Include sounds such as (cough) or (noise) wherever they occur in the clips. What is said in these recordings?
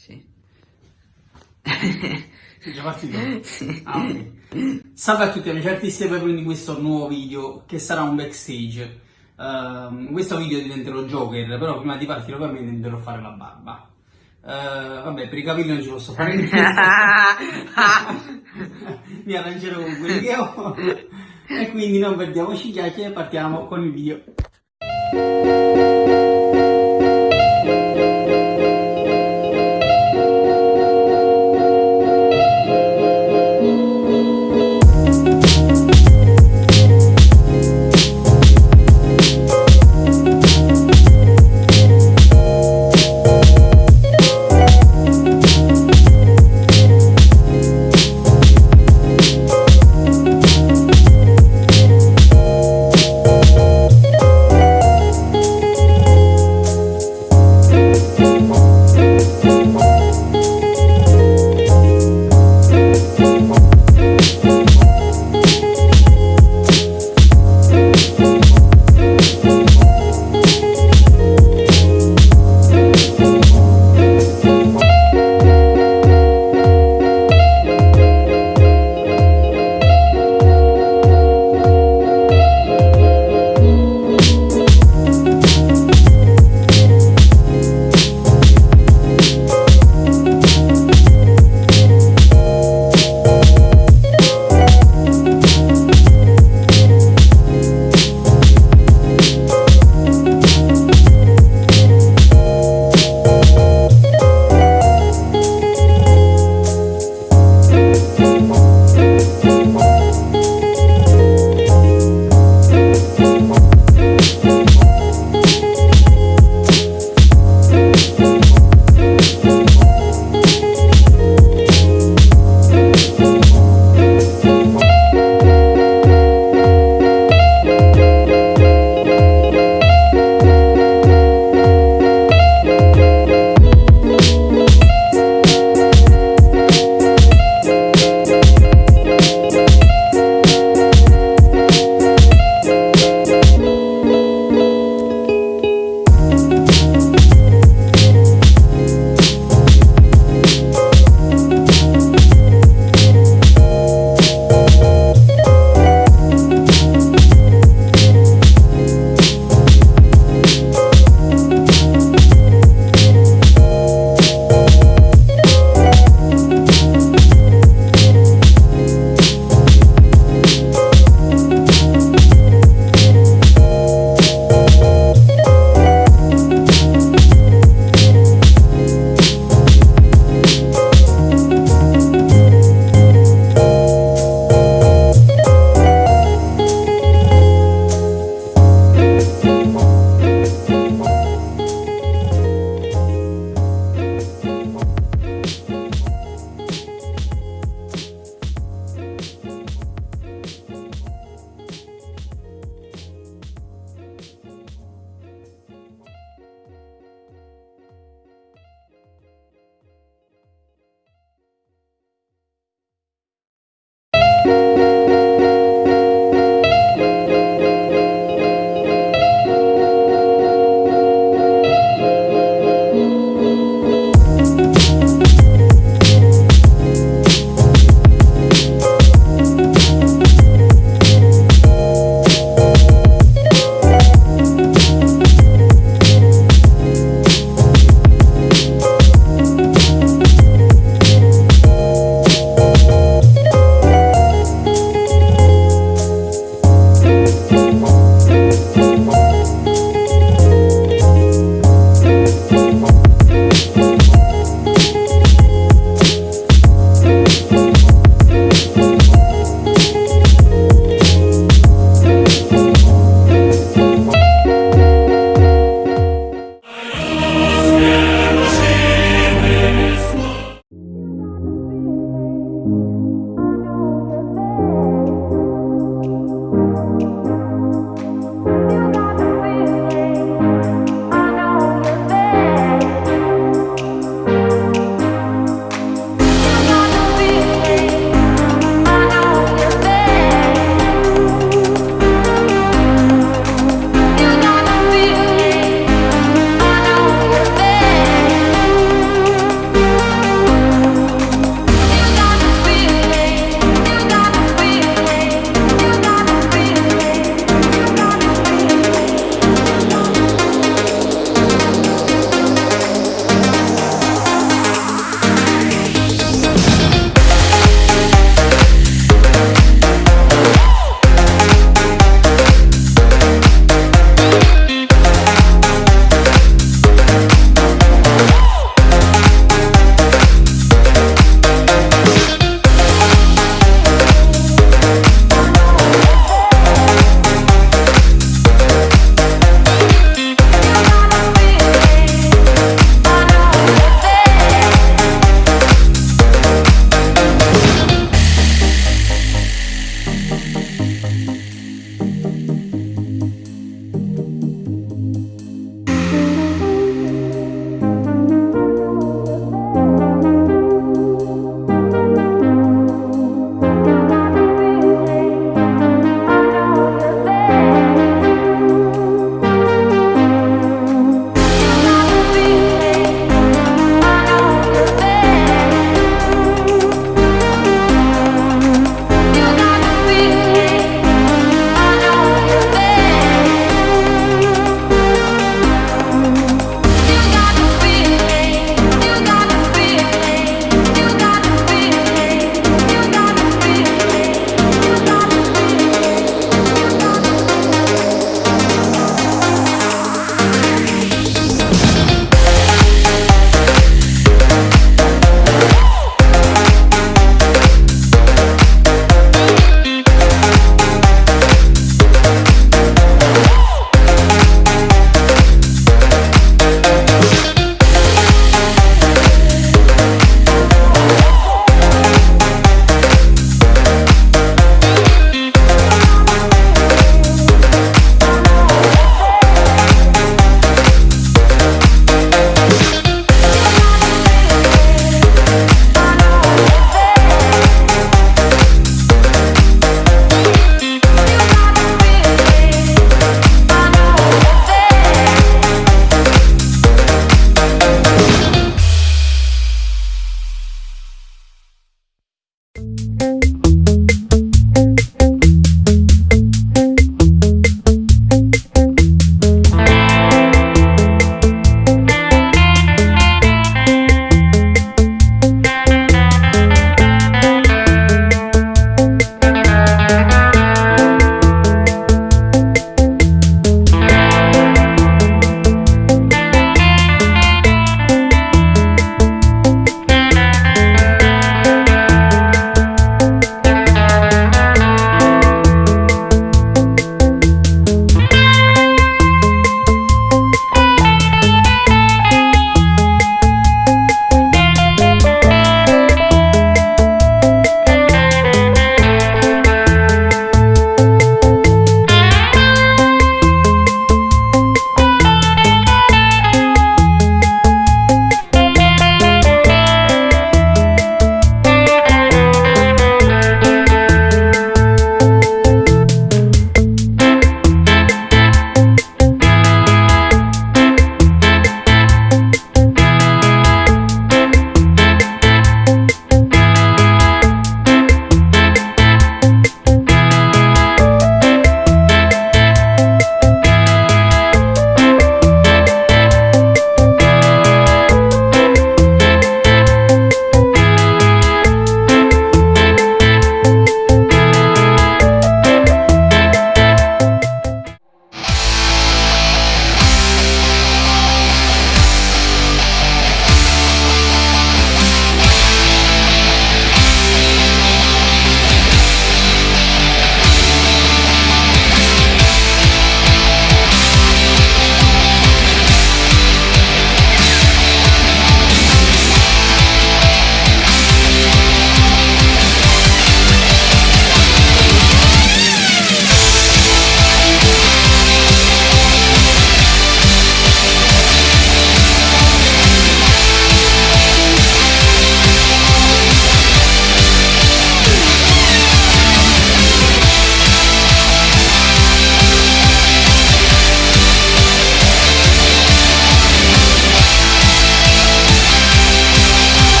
Sì. Sei già partito? Sì. Ah, ok. Salve a tutti amici artisti e benvenuti in questo nuovo video che sarà un backstage. Uh, in questo video diventerò Joker, però prima di partire ovviamente mi dovrò fare la barba. Uh, vabbè, per i capelli non ci posso fare niente. (laughs) mi arrangerò con quelli che ho. e quindi non perdiamoci chiacchiere e partiamo con il video.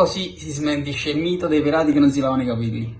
Così si smentisce il mito dei pirati che non si lavano i capelli.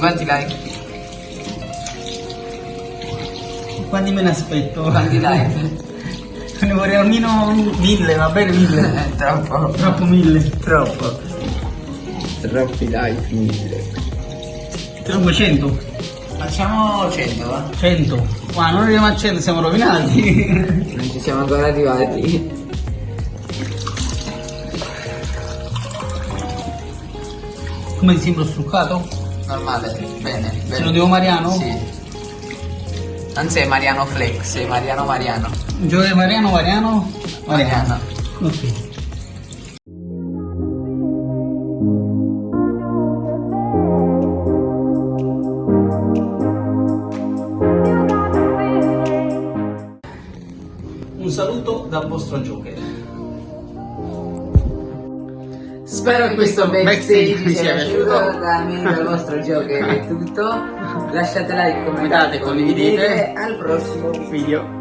Quanti like? Quanti me ne aspetto? Quanti like? (laughs) Ne vorrei almeno mille, va bene mille. Eh, (laughs) troppo. Troppo mille. Troppo. Troppi like, mille. Troppo cento. Facciamo 100, va? Cento. Ma non arriviamo a cento, siamo rovinati. (laughs) Non ci siamo ancora arrivati. Come ti sembra struccato? Normale, bene. bene. Se lo devo Mariano? Sì. Non sei Mariano Flex, sei Mariano Mariano. Giove Mariano, Mariano? Mariano. Ok. Un saluto dal vostro Joker. Spero che questo backstage vi sia piaciuto. Da me, dal vostro Joker è tutto. Lasciate like, commentate, condividete. Al prossimo. Video.